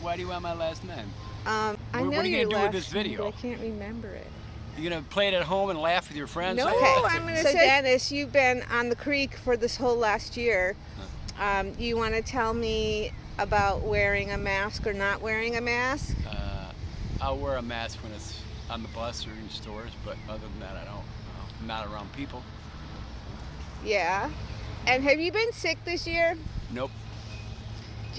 Why do you want my last name? Um, I What- know what are you gonna do with this name, video? but I can't remember it. You gonna play it at home and laugh with your friends? No, Okay, I'm gonna so say- Dennis, you've been on the creek for this whole last year. Um, you want to tell me about wearing a mask or not wearing a mask? Uh, I'll wear a mask when it's on the bus or in stores, but other than that, I don't. Uh, I'm not around people. Yeah. And have you been sick this year? Nope.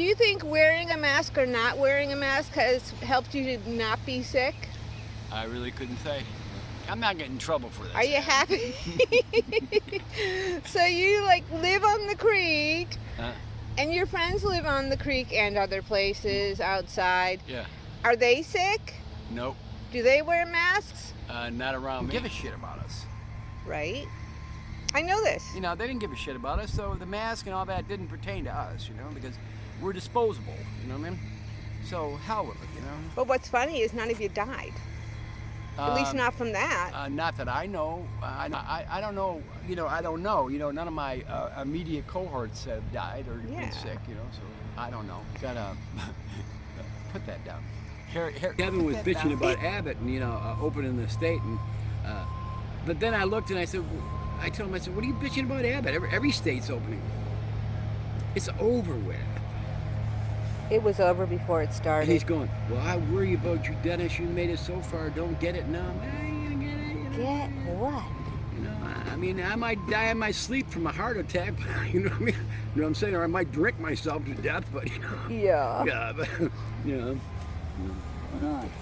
Do you think wearing a mask or not wearing a mask has helped you to not be sick? I really couldn't say. I'm not getting in trouble for this. Are you happy? so you like live on the creek Uh, and your friends live on the creek and other places outside. yeah. Are they sick? Nope. Do they wear masks? Uh, not around me. give a shit about us. Right. I know this. You know, they didn't give a shit about us, so the mask and all that didn't pertain to us, you know, because we're disposable, you know what I mean? So, hell with it, you know? But what's funny is none of you died. At least Um, not from that. Uh, not that I know. Uh, I, I, I don't know. You know, I don't know. You know, none of my uh, immediate cohorts have died or Yeah. been sick. You know, so I don't know. Gotta put that down. Harry, Harry, Kevin was bitching about Abbott and you know uh, opening the state, and uh, but then I looked and I said, I told him I said, what are you bitching about Abbott? Every, every state's opening. It's over with. It was over before it And started. he's going, well, I worry about you, Dennis. You made it so far. Don't get it now. I ain't gonna get it. You know? Get what? You know, I- mean, I might die in my sleep from a heart attack. You know what I mean? You know what I'm saying? Or I might drink myself to death. But you know, Yeah. yeah, but you know.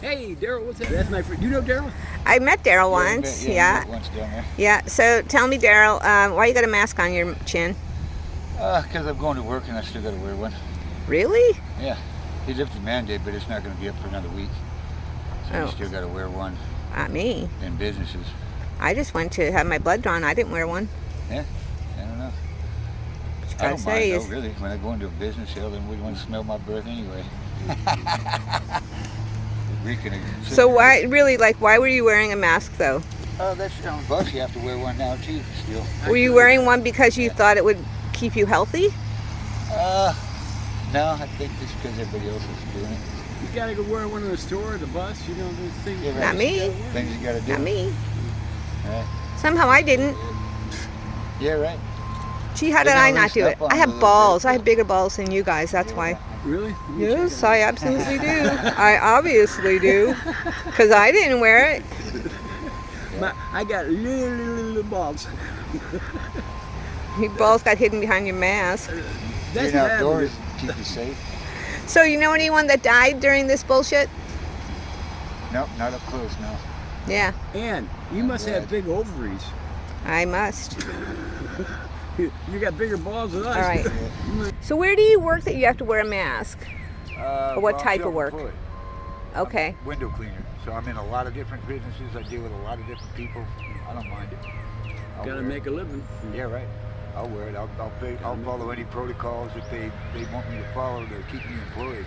Hey, Daryl, what's that? That's my friend. You know Daryl? I met Daryl once. Yeah. Once down there. Yeah. So tell me, Daryl, um, why you got a mask on your chin? Because I'm going to work and I still got to wear one. Really? Yeah. He lifted the mandate, but it's not going to be up for another week. So Oh. you still got to wear one Not me. in businesses. I just went to have my blood drawn. I didn't wear one. Yeah. I don't know. I don't say, mind is though, really. When I go into a business sale, then we want to smell my breath anyway. Reeking of so why really like why were you wearing a mask though? Oh, that's on the bus. You have to wear one now too. Still. Were you wearing one because you thought it would keep you healthy? Uh, no, I think just because everybody else is doing it. You gotta go wear one in the store, the bus. You know those things. Yeah, right. Not me. Things you got to do. Not me. Right. Somehow I didn't. Yeah, right. Gee, how did I not do it? I have balls. I have bigger balls than you guys. That's why. Really? Yes, I absolutely do. I obviously do. Because I didn't wear it. My, I got little, little, little balls. Your balls got hidden behind your mask. Uh, that's Being outdoors keep you safe. So you know anyone that died during this bullshit? Nope, not up close, no. Yeah, And you must Yeah. have big ovaries. I must. You you got bigger balls than us. All right. So where do you work that you have to wear a mask? Uh, Or what type of work? self-employed. Okay. Window cleaner. So I'm in a lot of different businesses. I deal with a lot of different people. I don't mind it. I'll Gotta wear make a living. Yeah, right. I'll wear it. I'll, I'll, pay, I'll follow any protocols that they, they want me to follow to keep me employed.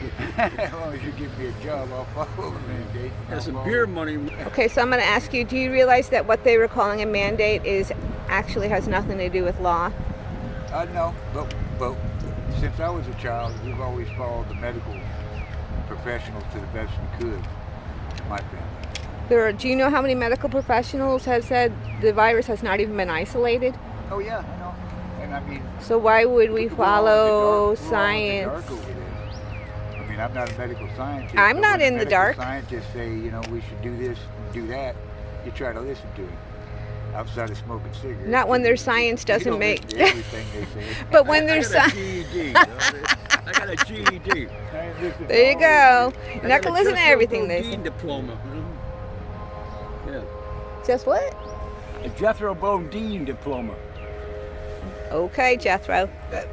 as long as you give me a job, I'll follow the mandate. I'll some beer money. Okay, so I'm going to ask you, do you realize that what they were calling a mandate is actually has nothing to do with law? Uh, no, but, but since I was a child, we've always followed the medical professionals to the best we could. My family. There are, do you know how many medical professionals have said the virus has not even been isolated? Oh yeah, I know. And I mean, So why would we we're all in the follow dark- we're all in the science? dark over this. I mean, I'm not a medical scientist. I'm not in the dark. Scientists say, you know, we should do this, do that. You try to listen to it. Outside of smoking cigarettes. Not when their science doesn't make- everything they say. But when I there's got a science, I got a GED. I ain't listening to there you go. You're not gonna listen to everything they say. diploma. Yeah. Just what? A Jethro Bodine diploma. Okay, Jethro. That,